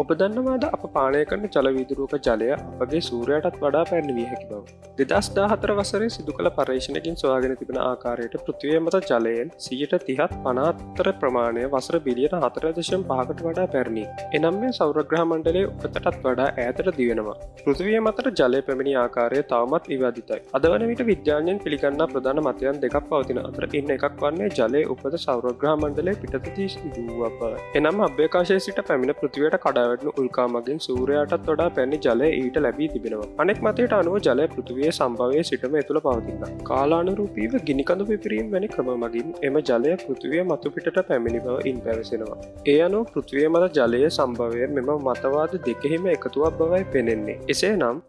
ඔබ දන්නවාද අප පානය කරන ජලවිදුරුවක ජලය අපගේ සූරයටත් වඩා පැන්විය හැකි බව. දෙදස් දාහතර වසරේ සිදු කළ පර්ේෂණකින් සොයාගෙන තිබෙන ආකාරයට පෘතිවය මත ජලයෙන් සියට තිහත් පනාත්තර ප්‍රමාණය වසර බිලියන හතර දශම් පහකට වඩා පැරණි. එනම් මේ සෞරග්‍රහ මණ්ඩලේ උපතටත් වඩා ඇතට දිවෙනවා. පෘතිවය මතර ජලය පැමිණි ආකාරය තවමත් විවාදිතයි. අද වන විට විද්‍යාඥයෙන් පිළිගන්න ප්‍රධාන මතයන් දෙකක් පවතින අතර ඉන්න එකක් වන්නේ ජලය උපද සෞරග්‍රහ මණ්ඩලේ පිටතති සිදුව බව. එනම් අභ්‍යකාශය සිට පැමිණ පෘතිවයට කඩා පැවැටනු උල්කා මගින් සූරයාටත් වඩා පැණි ජලය ඊට ලැබී තිබෙනවා. අනෙක් මතයට අනුව ජලය පෘතිවයේ සම්භවය සිටම ඇතුළ පවතින්න කාලානුරූපීව ගිනිකඳු පිපිරීම් වැනි ක්‍රම මගින් එම ජලය පෘතිවය මතුපිට පැමිණි බව ඉන් පැවසෙනවා. ඒ අනු පෘතිවය මත ජලය සම්භවය මෙම මතවාද දෙකෙහිම එකතුවක් බවයි පෙනෙන්නේ. එසේ නම්